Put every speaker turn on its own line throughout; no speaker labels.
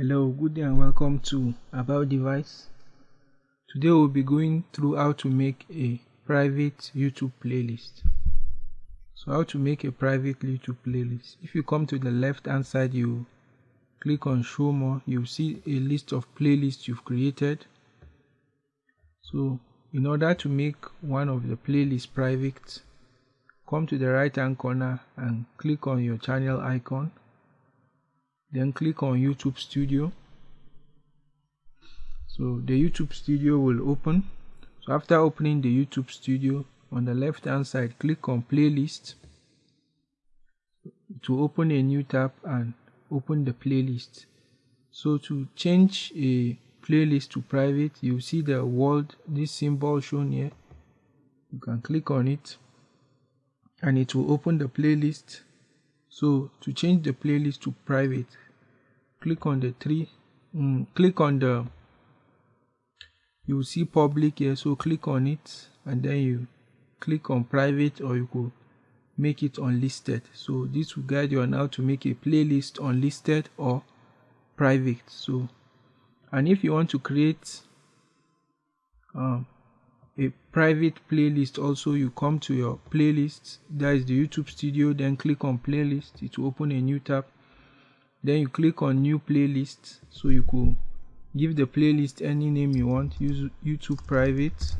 Hello, good day and welcome to About Device. Today we'll be going through how to make a private YouTube playlist. So how to make a private YouTube playlist. If you come to the left hand side, you click on show more, you'll see a list of playlists you've created. So in order to make one of the playlists private, come to the right hand corner and click on your channel icon then click on YouTube Studio. So the YouTube Studio will open. So after opening the YouTube Studio on the left hand side click on playlist. To open a new tab and open the playlist. So to change a playlist to private you see the world this symbol shown here. You can click on it. And it will open the playlist so to change the playlist to private click on the three mm, click on the you see public here. So click on it and then you click on private or you could make it unlisted. So this will guide you on how to make a playlist unlisted or private. So and if you want to create um, a private playlist also you come to your playlist that is the youtube studio then click on playlist it will open a new tab. Then you click on new playlist so you could give the playlist any name you want use youtube private.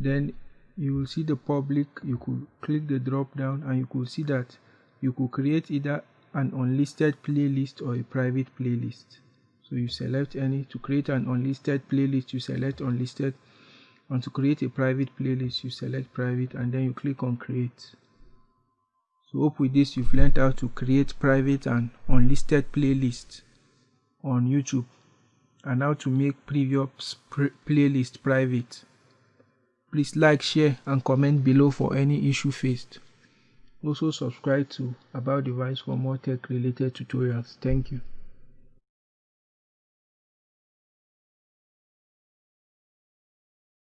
Then you will see the public you could click the drop down and you could see that you could create either an unlisted playlist or a private playlist so you select any to create an unlisted playlist you select unlisted. And to create a private playlist you select private and then you click on create. So hope with this you've learned how to create private and unlisted playlists on youtube and how to make previous playlist private. Please like share and comment below for any issue faced. Also subscribe to about device for more tech related tutorials. Thank you